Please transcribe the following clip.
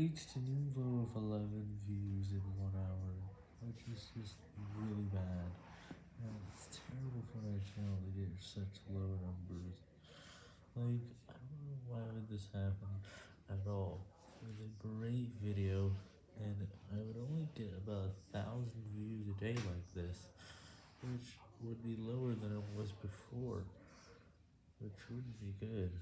reached a new low of 11 views in one hour, which is just really bad, and it's terrible for my channel to get such low numbers. Like, I don't know why would this happen at all. It was a great video, and I would only get about a thousand views a day like this, which would be lower than it was before, which wouldn't be good.